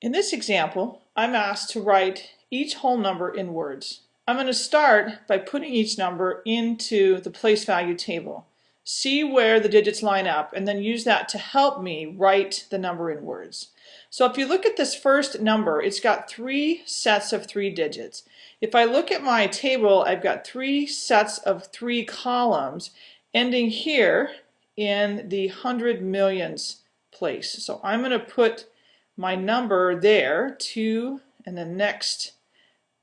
In this example, I'm asked to write each whole number in words. I'm going to start by putting each number into the place value table. See where the digits line up and then use that to help me write the number in words. So if you look at this first number, it's got three sets of three digits. If I look at my table, I've got three sets of three columns ending here in the hundred millions place. So I'm going to put my number there, 2, and then next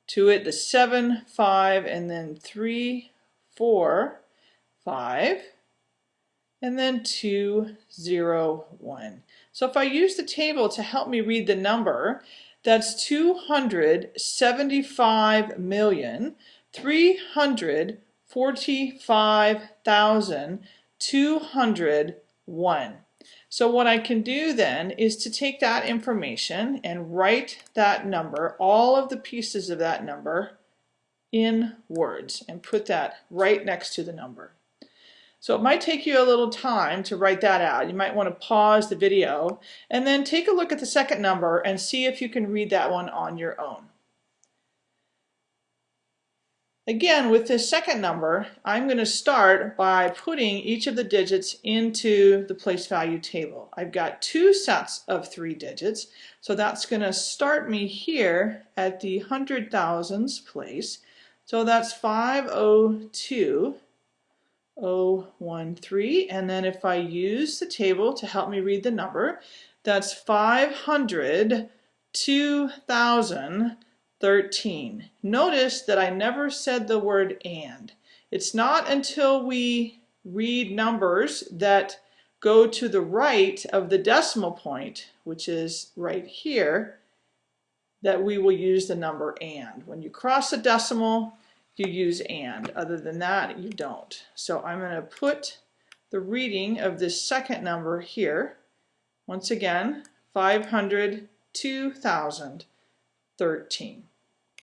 to it the 7, 5, and then 3, 4, 5, and then 2, 0, 1. So if I use the table to help me read the number, that's 275 million, 345,201. So what I can do then is to take that information and write that number, all of the pieces of that number, in words and put that right next to the number. So it might take you a little time to write that out. You might want to pause the video and then take a look at the second number and see if you can read that one on your own. Again, with this second number, I'm going to start by putting each of the digits into the place value table. I've got two sets of three digits, so that's going to start me here at the hundred thousands place. So that's 502013, and then if I use the table to help me read the number, that's 500 2000 13. Notice that I never said the word and. It's not until we read numbers that go to the right of the decimal point, which is right here, that we will use the number and. When you cross a decimal, you use and. Other than that, you don't. So I'm going to put the reading of this second number here. Once again, 500, 2000. 13.